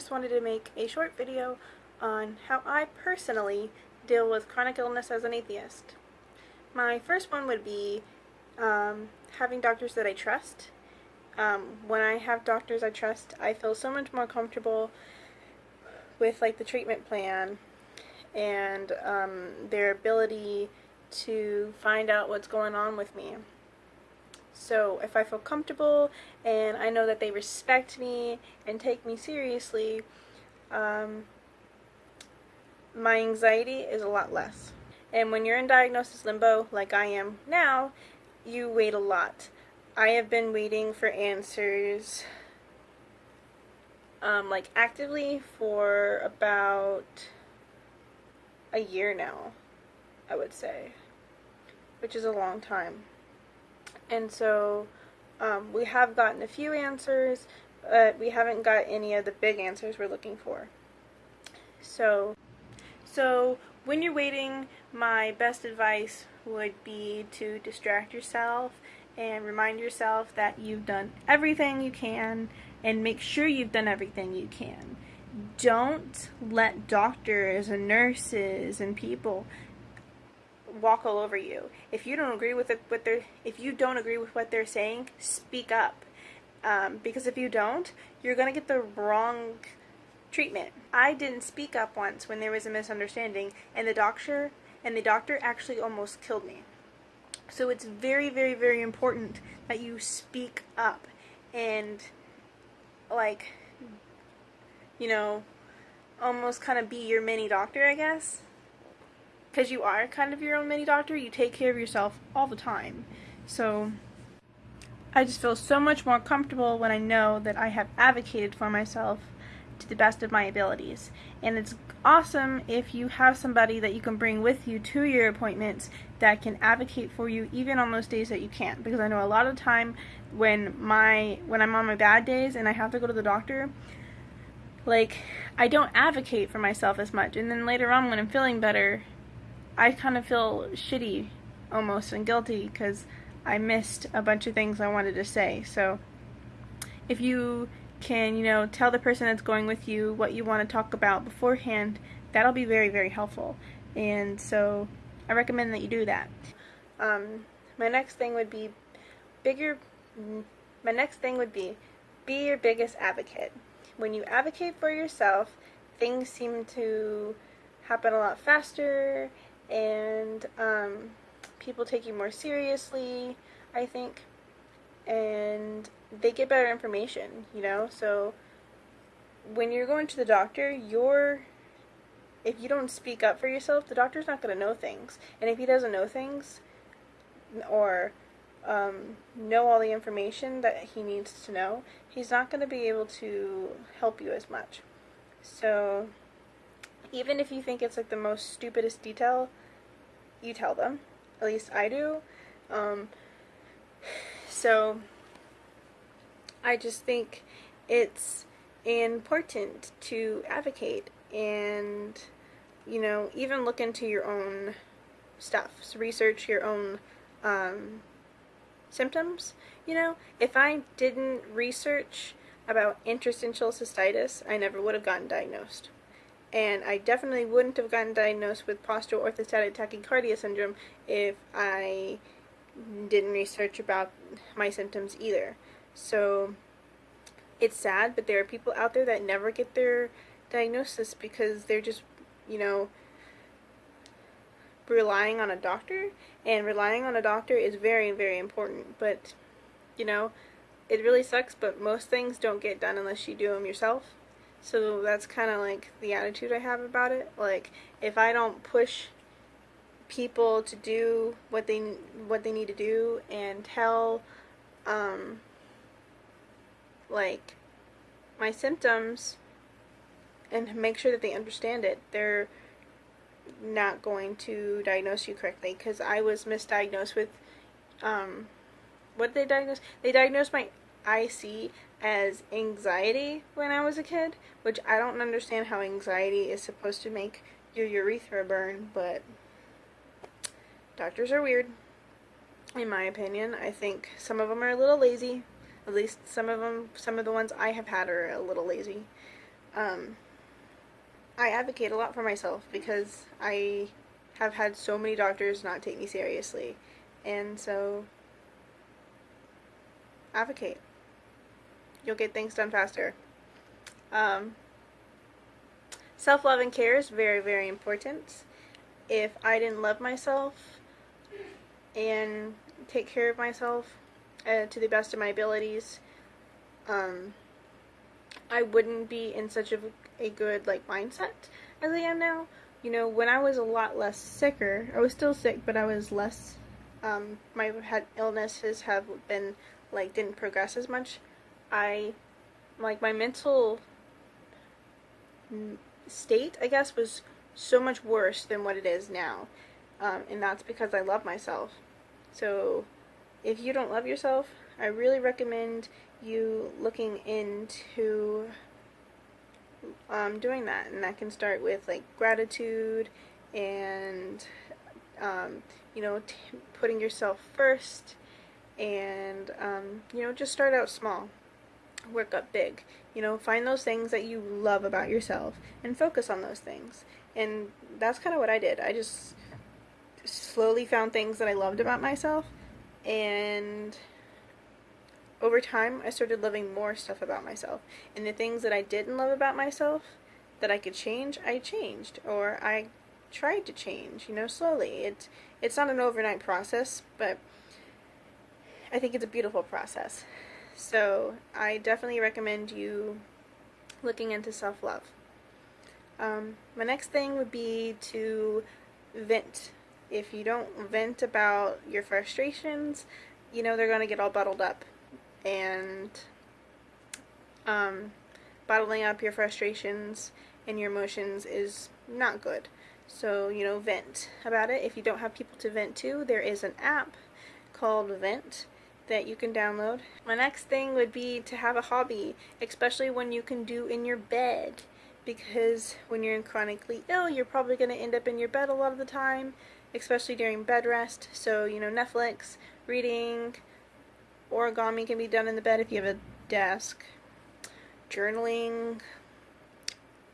just wanted to make a short video on how I personally deal with chronic illness as an atheist. My first one would be um, having doctors that I trust. Um, when I have doctors I trust, I feel so much more comfortable with like the treatment plan and um, their ability to find out what's going on with me. So if I feel comfortable and I know that they respect me and take me seriously, um, my anxiety is a lot less. And when you're in diagnosis limbo, like I am now, you wait a lot. I have been waiting for answers um, like actively for about a year now, I would say, which is a long time. And so um, we have gotten a few answers, but we haven't got any of the big answers we're looking for. So, so when you're waiting, my best advice would be to distract yourself and remind yourself that you've done everything you can and make sure you've done everything you can. Don't let doctors and nurses and people walk all over you. If you don't agree with it, what they're, if you don't agree with what they're saying, speak up. Um, because if you don't, you're gonna get the wrong treatment. I didn't speak up once when there was a misunderstanding, and the doctor and the doctor actually almost killed me. So it's very, very, very important that you speak up and like, you know, almost kind of be your mini doctor, I guess because you are kind of your own mini doctor, you take care of yourself all the time. So I just feel so much more comfortable when I know that I have advocated for myself to the best of my abilities. And it's awesome if you have somebody that you can bring with you to your appointments that can advocate for you even on those days that you can't because I know a lot of time when my when I'm on my bad days and I have to go to the doctor like I don't advocate for myself as much and then later on when I'm feeling better I kind of feel shitty almost and guilty because I missed a bunch of things I wanted to say. So if you can, you know, tell the person that's going with you what you want to talk about beforehand, that'll be very, very helpful. And so I recommend that you do that. Um, my next thing would be bigger. My next thing would be be your biggest advocate. When you advocate for yourself, things seem to happen a lot faster and um, people take you more seriously, I think, and they get better information, you know? So when you're going to the doctor, you're if you don't speak up for yourself, the doctor's not going to know things. And if he doesn't know things or um, know all the information that he needs to know, he's not going to be able to help you as much. So even if you think it's like the most stupidest detail, you tell them. At least I do. Um, so I just think it's important to advocate and you know even look into your own stuff so research your own um, symptoms you know if I didn't research about interstitial cystitis I never would have gotten diagnosed and I definitely wouldn't have gotten diagnosed with postural orthostatic tachycardia syndrome if I didn't research about my symptoms either. So it's sad, but there are people out there that never get their diagnosis because they're just, you know, relying on a doctor, and relying on a doctor is very, very important, but, you know, it really sucks, but most things don't get done unless you do them yourself. So that's kind of like the attitude I have about it. Like if I don't push people to do what they what they need to do and tell um like my symptoms and make sure that they understand it, they're not going to diagnose you correctly because I was misdiagnosed with um what did they diagnose? They diagnosed my IC as anxiety when I was a kid, which I don't understand how anxiety is supposed to make your urethra burn, but doctors are weird, in my opinion. I think some of them are a little lazy. At least some of them, some of the ones I have had are a little lazy. um, I advocate a lot for myself because I have had so many doctors not take me seriously. And so, advocate. You'll get things done faster. Um, Self love and care is very, very important. If I didn't love myself and take care of myself uh, to the best of my abilities, um, I wouldn't be in such a, a good like mindset as I am now. You know, when I was a lot less sicker, I was still sick, but I was less. Um, my had illnesses have been like didn't progress as much. I like my mental state, I guess, was so much worse than what it is now. Um, and that's because I love myself. So, if you don't love yourself, I really recommend you looking into um, doing that. And that can start with like gratitude and, um, you know, putting yourself first. And, um, you know, just start out small work up big. You know, find those things that you love about yourself and focus on those things. And that's kind of what I did. I just slowly found things that I loved about myself and over time I started loving more stuff about myself. And the things that I didn't love about myself that I could change, I changed or I tried to change, you know, slowly. It's it's not an overnight process, but I think it's a beautiful process. So I definitely recommend you looking into self love. Um, my next thing would be to vent. If you don't vent about your frustrations, you know they're going to get all bottled up. And um, bottling up your frustrations and your emotions is not good. So, you know, vent about it. If you don't have people to vent to, there is an app called Vent that you can download. My next thing would be to have a hobby, especially when you can do in your bed. Because when you're chronically ill, you're probably going to end up in your bed a lot of the time, especially during bed rest. So, you know, Netflix, reading, origami can be done in the bed if you have a desk, journaling,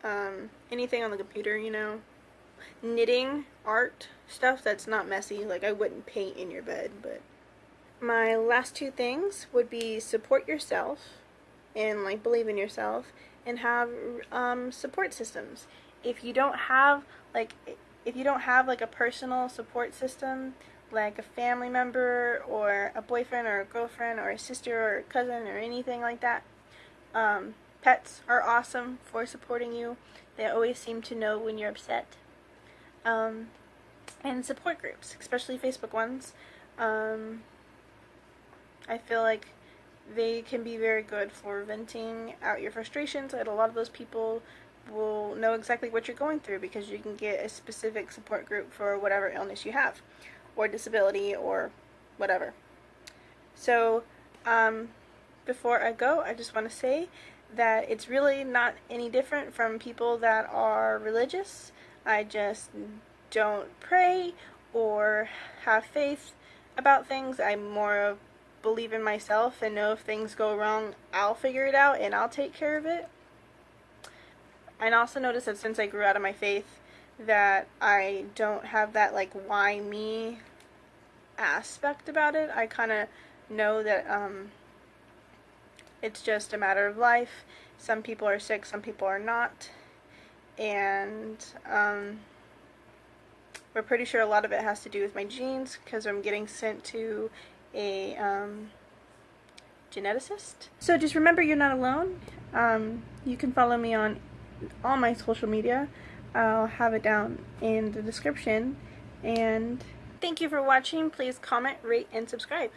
um, anything on the computer, you know, knitting, art, stuff that's not messy. Like, I wouldn't paint in your bed, but my last two things would be support yourself and like believe in yourself and have um, support systems. If you don't have like if you don't have like a personal support system like a family member or a boyfriend or a girlfriend or a sister or a cousin or anything like that um, pets are awesome for supporting you. They always seem to know when you're upset. Um, and support groups especially facebook ones. Um, I feel like they can be very good for venting out your frustrations, and a lot of those people will know exactly what you're going through because you can get a specific support group for whatever illness you have, or disability, or whatever. So, um, before I go, I just want to say that it's really not any different from people that are religious. I just don't pray or have faith about things. I'm more of believe in myself and know if things go wrong, I'll figure it out and I'll take care of it. I also notice that since I grew out of my faith, that I don't have that like why me aspect about it. I kind of know that um, it's just a matter of life. Some people are sick, some people are not. And um, we're pretty sure a lot of it has to do with my genes because I'm getting sent to a um, geneticist. So just remember you're not alone. Um, you can follow me on all my social media. I'll have it down in the description. And thank you for watching. Please comment, rate, and subscribe.